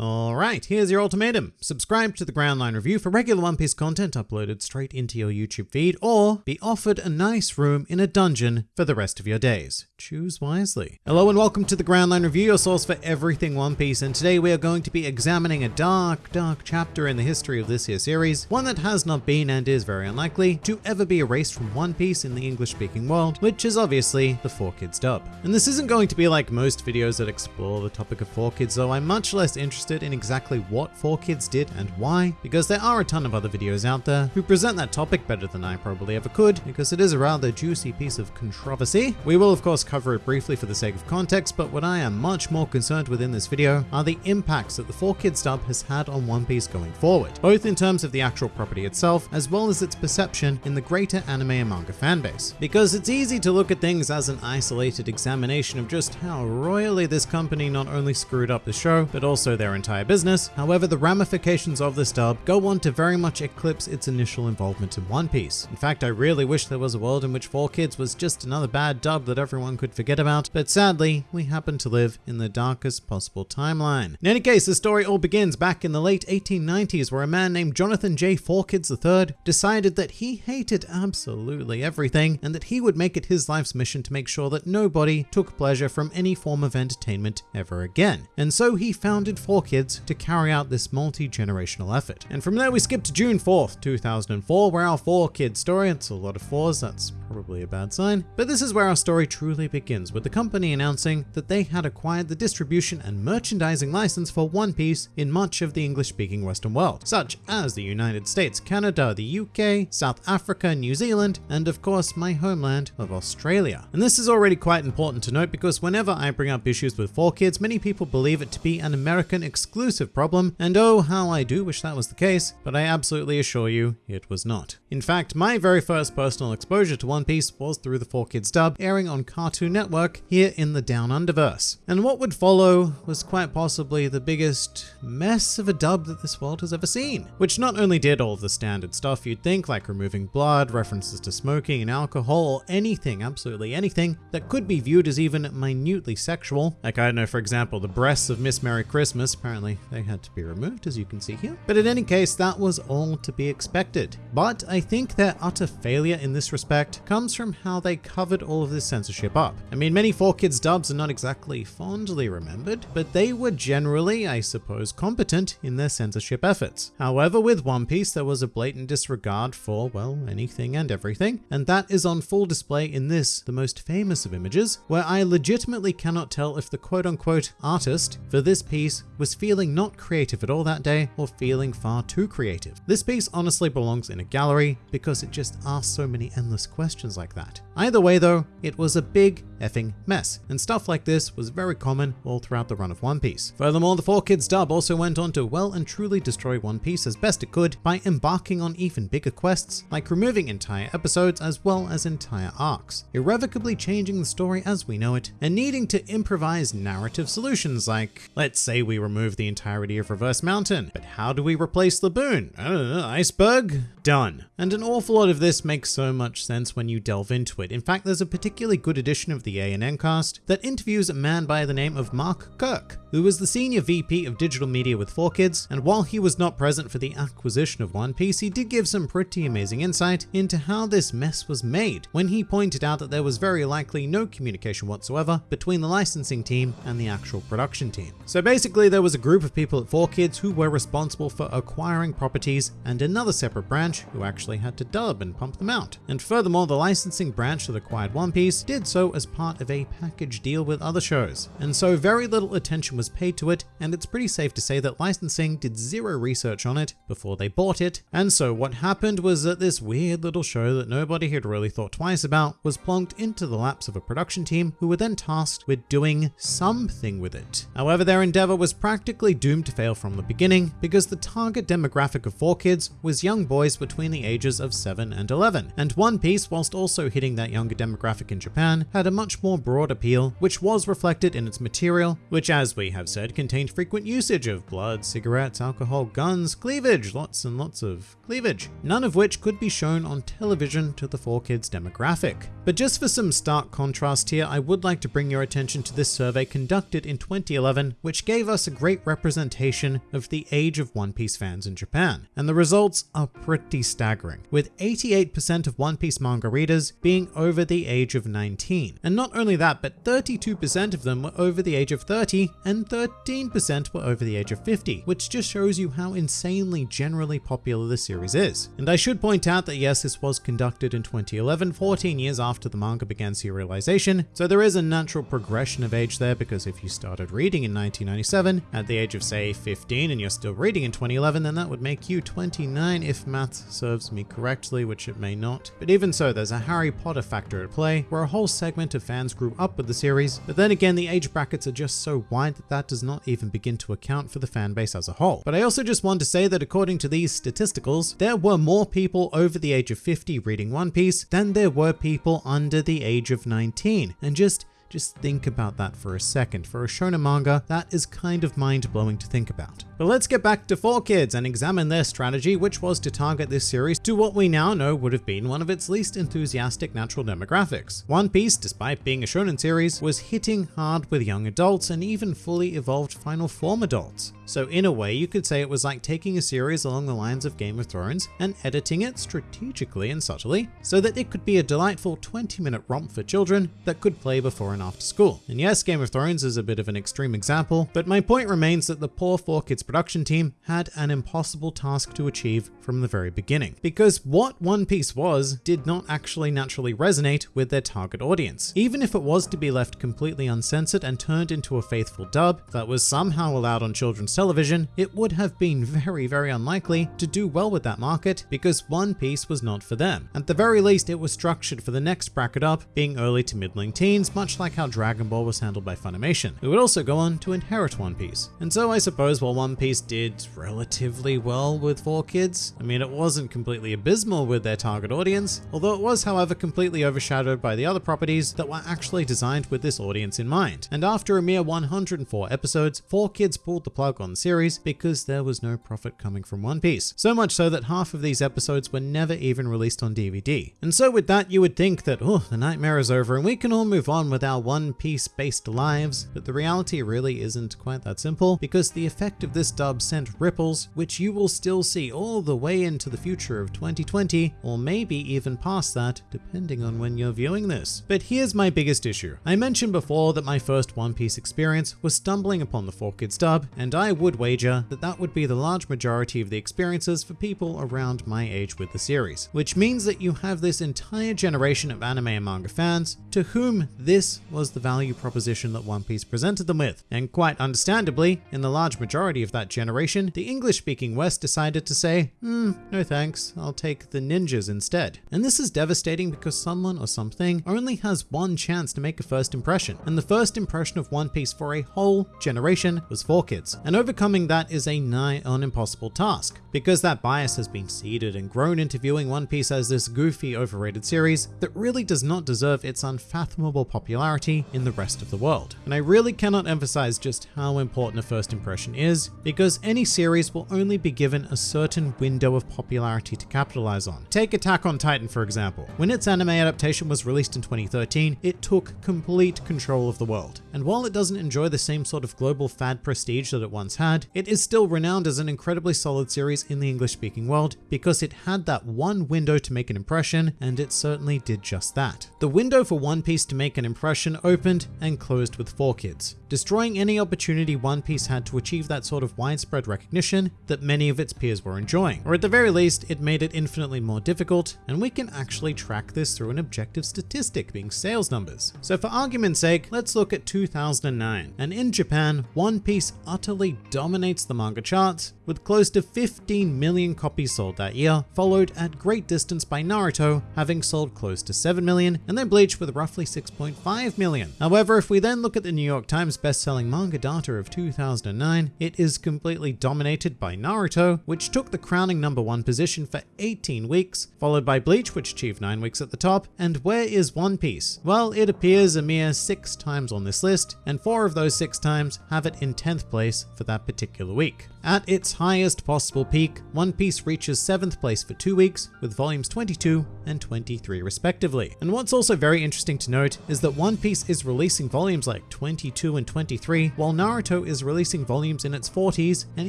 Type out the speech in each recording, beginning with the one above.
Alright, here's your ultimatum. Subscribe to the Grand Line Review for regular One Piece content uploaded straight into your YouTube feed, or be offered a nice room in a dungeon for the rest of your days. Choose wisely. Hello and welcome to the Grand Line Review, your source for everything One Piece, and today we are going to be examining a dark, dark chapter in the history of this here series, one that has not been and is very unlikely to ever be erased from One Piece in the English-speaking world, which is obviously the 4Kids dub. And this isn't going to be like most videos that explore the topic of 4Kids, though I'm much less interested interested in exactly what 4Kids did and why, because there are a ton of other videos out there who present that topic better than I probably ever could, because it is a rather juicy piece of controversy. We will of course cover it briefly for the sake of context, but what I am much more concerned with in this video are the impacts that the 4Kids dub has had on One Piece going forward, both in terms of the actual property itself, as well as its perception in the greater anime and manga fanbase. Because it's easy to look at things as an isolated examination of just how royally this company not only screwed up the show, but also their entire business. However, the ramifications of this dub go on to very much eclipse its initial involvement in One Piece. In fact, I really wish there was a world in which 4Kids was just another bad dub that everyone could forget about, but sadly, we happen to live in the darkest possible timeline. In any case, the story all begins back in the late 1890s where a man named Jonathan J. 4Kids III decided that he hated absolutely everything and that he would make it his life's mission to make sure that nobody took pleasure from any form of entertainment ever again. And so he founded 4Kids kids to carry out this multi-generational effort. And from there we skip to June 4th, 2004, where our 4Kids story, it's a lot of fours, that's probably a bad sign, but this is where our story truly begins, with the company announcing that they had acquired the distribution and merchandising license for One Piece in much of the English-speaking Western world, such as the United States, Canada, the UK, South Africa, New Zealand, and of course my homeland of Australia. And this is already quite important to note because whenever I bring up issues with 4Kids, many people believe it to be an American exclusive problem, and oh how I do wish that was the case, but I absolutely assure you it was not. In fact, my very first personal exposure to One Piece was through the 4Kids dub airing on Cartoon Network here in the Down Underverse. And what would follow was quite possibly the biggest mess of a dub that this world has ever seen, which not only did all the standard stuff you'd think like removing blood, references to smoking and alcohol, or anything, absolutely anything that could be viewed as even minutely sexual, like I don't know for example the breasts of Miss Merry Christmas apparently they had to be removed as you can see here. But in any case, that was all to be expected. But I think their utter failure in this respect comes from how they covered all of this censorship up. I mean, many 4Kids dubs are not exactly fondly remembered, but they were generally, I suppose, competent in their censorship efforts. However, with One Piece, there was a blatant disregard for, well, anything and everything, and that is on full display in this, the most famous of images, where I legitimately cannot tell if the quote-unquote artist for this piece was feeling not creative at all that day or feeling far too creative. This piece honestly belongs in a gallery because it just asks so many endless questions like that. Either way though, it was a big effing mess, and stuff like this was very common all throughout the run of One Piece. Furthermore, the 4Kids dub also went on to well and truly destroy One Piece as best it could by embarking on even bigger quests, like removing entire episodes as well as entire arcs, irrevocably changing the story as we know it, and needing to improvise narrative solutions like, let's say we remove the entirety of Reverse Mountain, but how do we replace Laboon? I uh, don't iceberg? Done. And an awful lot of this makes so much sense when you delve into it. In fact, there's a particularly good edition of the ANN cast that interviews a man by the name of Mark Kirk, who was the senior VP of digital media with 4Kids, and while he was not present for the acquisition of One Piece, he did give some pretty amazing insight into how this mess was made, when he pointed out that there was very likely no communication whatsoever between the licensing team and the actual production team. So basically, there was a group of people at 4Kids who were responsible for acquiring properties and another separate branch who actually had to dub and pump them out. And furthermore, the licensing branch that acquired One Piece did so as part of a package deal with other shows. And so very little attention was paid to it, and it's pretty safe to say that licensing did zero research on it before they bought it. And so what happened was that this weird little show that nobody had really thought twice about was plonked into the laps of a production team who were then tasked with doing something with it. However, their endeavor was practically doomed to fail from the beginning because the target demographic of 4Kids was young boys between the ages of 7 and 11. And One Piece, whilst also hitting that younger demographic in Japan, had a much much more broad appeal, which was reflected in its material, which as we have said contained frequent usage of blood, cigarettes, alcohol, guns, cleavage, lots and lots of cleavage, none of which could be shown on television to the 4Kids demographic. But just for some stark contrast here, I would like to bring your attention to this survey conducted in 2011, which gave us a great representation of the age of One Piece fans in Japan. And the results are pretty staggering, with 88% of One Piece manga readers being over the age of 19. And not only that, but 32% of them were over the age of 30 and 13% were over the age of 50, which just shows you how insanely generally popular the series is. And I should point out that yes, this was conducted in 2011, 14 years after the manga began serialization, so there is a natural progression of age there because if you started reading in 1997 at the age of say 15 and you're still reading in 2011, then that would make you 29 if math serves me correctly, which it may not. But even so, there's a Harry Potter factor at play, where a whole segment of fans grew up with the series, but then again, the age brackets are just so wide that that does not even begin to account for the fan base as a whole. But I also just want to say that according to these statisticals, there were more people over the age of 50 reading One Piece than there were people under the age of 19. And just just think about that for a second. For a shonen manga, that is kind of mind-blowing to think about. But let's get back to 4Kids and examine their strategy, which was to target this series to what we now know would have been one of its least enthusiastic natural demographics. One Piece, despite being a shonen series, was hitting hard with young adults and even fully evolved final form adults. So in a way, you could say it was like taking a series along the lines of Game of Thrones and editing it strategically and subtly so that it could be a delightful 20 minute romp for children that could play before and after school. And yes, Game of Thrones is a bit of an extreme example, but my point remains that the poor 4Kids production team had an impossible task to achieve from the very beginning. Because what One Piece was did not actually naturally resonate with their target audience. Even if it was to be left completely uncensored and turned into a faithful dub that was somehow allowed on children's television, it would have been very, very unlikely to do well with that market because One Piece was not for them. At the very least, it was structured for the next bracket up, being early to middling teens, much like how Dragon Ball was handled by Funimation, who would also go on to inherit One Piece. And so I suppose while One Piece did relatively well with 4Kids, I mean, it wasn't completely abysmal with their target audience, although it was, however, completely overshadowed by the other properties that were actually designed with this audience in mind. And after a mere 104 episodes, 4Kids pulled the plug on the series because there was no profit coming from One Piece. So much so that half of these episodes were never even released on DVD. And so with that, you would think that, oh, the nightmare is over and we can all move on with our One Piece based lives, but the reality really isn't quite that simple because the effect of this dub sent ripples, which you will still see all the way into the future of 2020, or maybe even past that, depending on when you're viewing this. But here's my biggest issue. I mentioned before that my first One Piece experience was stumbling upon the 4Kids dub, and I would wager that that would be the large majority of the experiences for people around my age with the series, which means that you have this entire generation of anime and manga fans to whom this was the value proposition that One Piece presented them with. And quite understandably, in the large majority of that generation, the English-speaking West decided to say, hmm, no thanks, I'll take the ninjas instead. And this is devastating because someone or something only has one chance to make a first impression, and the first impression of One Piece for a whole generation was 4Kids. And overcoming that is a nigh on impossible task, because that bias has been seeded and grown into viewing One Piece as this goofy, overrated series that really does not deserve its unfathomable popularity in the rest of the world. And I really cannot emphasize just how important a first impression is, because any series will only be given a certain window of popularity to capitalize on. Take Attack on Titan for example. When its anime adaptation was released in 2013, it took complete control of the world. And while it doesn't enjoy the same sort of global fad prestige that it once had, it is still renowned as an incredibly solid series in the English speaking world because it had that one window to make an impression, and it certainly did just that. The window for One Piece to make an impression opened and closed with 4Kids, destroying any opportunity One Piece had to achieve that sort of widespread recognition that many of its peers were enjoying. Or at the very least, it made it infinitely more difficult, and we can actually track this through an objective statistic being sales numbers. So for argument's sake, let's look at 2009. And in Japan, One Piece utterly dominates the manga charts, with close to 15 million copies sold that year, followed at great distance by Naruto, having sold close to 7 million, and then Bleach with roughly 6.5 million. However, if we then look at the New York Times best-selling manga data of 2009, it is completely dominated by Naruto, which took the crowning number one position for 18 weeks, followed by Bleach, which achieved 9 weeks at the top, and where is One Piece? Well, it appears a mere 6 times on this list, and 4 of those 6 times have it in 10th place for that particular week. At its highest possible peak, One Piece reaches 7th place for 2 weeks, with volumes 22 and 23 respectively. And what's also very interesting to note is that One Piece is releasing volumes like 22 and 23, while Naruto is releasing volumes in its 40s, and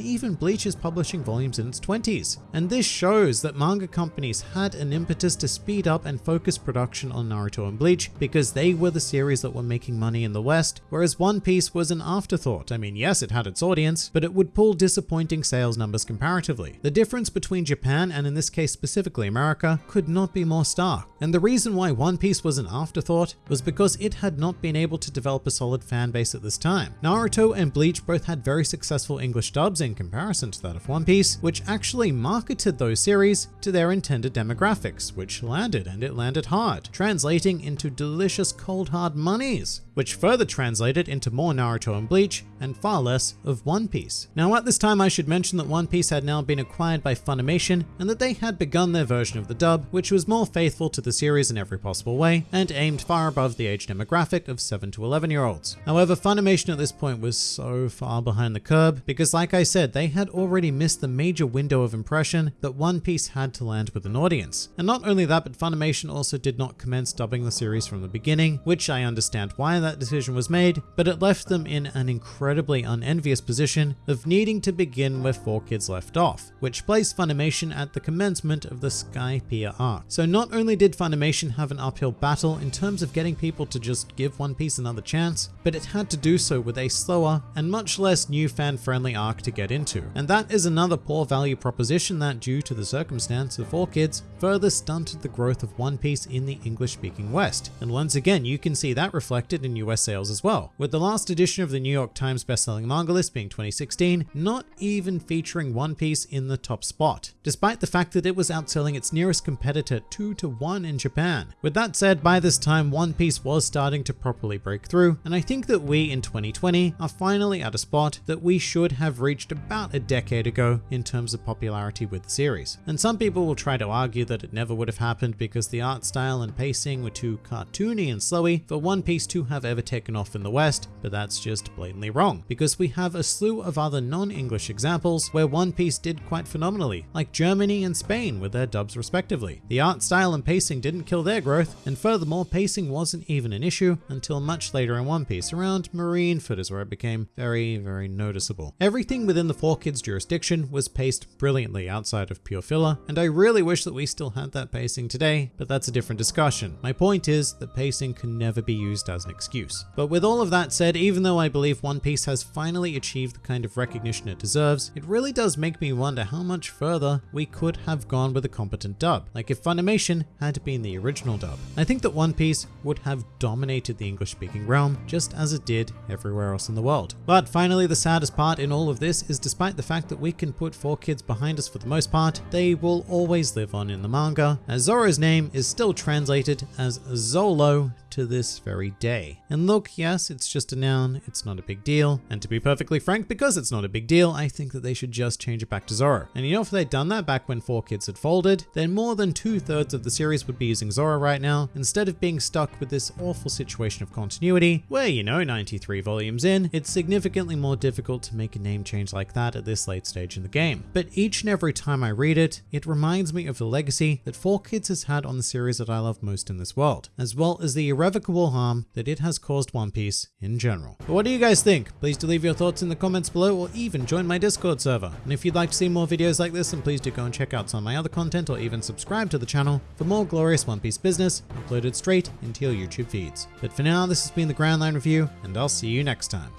even Bleach is publishing volumes in its 20s. And this shows that manga companies had an impetus to speed up and focus production on Naruto and Bleach because they were the series that were making money in the West, whereas One Piece was an afterthought. I mean, yes, it had its audience, but it would pull disappointing sales numbers comparatively. The difference between Japan and in this case specifically America could not be more stark. And the reason why One Piece was an afterthought was because it had not been able to develop a solid fan base at this time. Naruto and Bleach both had very successful English dubs in comparison to that of One Piece, which actually marketed those series to their intended demographics, which landed and it landed hard, translating into delicious cold hard monies which further translated into more Naruto and Bleach and far less of One Piece. Now at this time I should mention that One Piece had now been acquired by Funimation and that they had begun their version of the dub, which was more faithful to the series in every possible way and aimed far above the age demographic of 7 to 11 year olds. However, Funimation at this point was so far behind the curb because like I said, they had already missed the major window of impression that One Piece had to land with an audience. And not only that, but Funimation also did not commence dubbing the series from the beginning, which I understand why that decision was made, but it left them in an incredibly unenvious position of needing to begin where 4Kids left off, which placed Funimation at the commencement of the Skypiea arc. So not only did Funimation have an uphill battle in terms of getting people to just give One Piece another chance, but it had to do so with a slower and much less new fan-friendly arc to get into. And that is another poor value proposition that, due to the circumstance of 4Kids, further stunted the growth of One Piece in the English-speaking West. And once again, you can see that reflected in US sales as well, with the last edition of the New York Times bestselling manga list being 2016, not even featuring One Piece in the top spot, despite the fact that it was outselling its nearest competitor 2 to 1 in Japan. With that said, by this time One Piece was starting to properly break through, and I think that we in 2020 are finally at a spot that we should have reached about a decade ago in terms of popularity with the series. And some people will try to argue that it never would have happened because the art style and pacing were too cartoony and slowy for One Piece to have ever taken off in the West, but that's just blatantly wrong, because we have a slew of other non-English examples where One Piece did quite phenomenally, like Germany and Spain with their dubs respectively. The art style and pacing didn't kill their growth, and furthermore, pacing wasn't even an issue until much later in One Piece, around Marineford is where it became very, very noticeable. Everything within the 4Kids jurisdiction was paced brilliantly outside of pure filler, and I really wish that we still had that pacing today, but that's a different discussion. My point is that pacing can never be used as an excuse. But with all of that said, even though I believe One Piece has finally achieved the kind of recognition it deserves, it really does make me wonder how much further we could have gone with a competent dub, like if Funimation had been the original dub. I think that One Piece would have dominated the English speaking realm, just as it did everywhere else in the world. But finally, the saddest part in all of this is despite the fact that we can put 4Kids behind us for the most part, they will always live on in the manga, as Zoro's name is still translated as Zolo to this very day. And look, yes, it's just a noun, it's not a big deal. And to be perfectly frank, because it's not a big deal, I think that they should just change it back to Zoro. And you know, if they'd done that back when 4Kids had folded, then more than two thirds of the series would be using Zoro right now, instead of being stuck with this awful situation of continuity, where, you know, 93 volumes in, it's significantly more difficult to make a name change like that at this late stage in the game. But each and every time I read it, it reminds me of the legacy that 4Kids has had on the series that I love most in this world, as well as the irrevocable harm that it has caused One Piece in general. But what do you guys think? Please do leave your thoughts in the comments below or even join my Discord server. And if you'd like to see more videos like this, then please do go and check out some of my other content or even subscribe to the channel for more glorious One Piece business uploaded straight into your YouTube feeds. But for now, this has been the Grand Line Review, and I'll see you next time.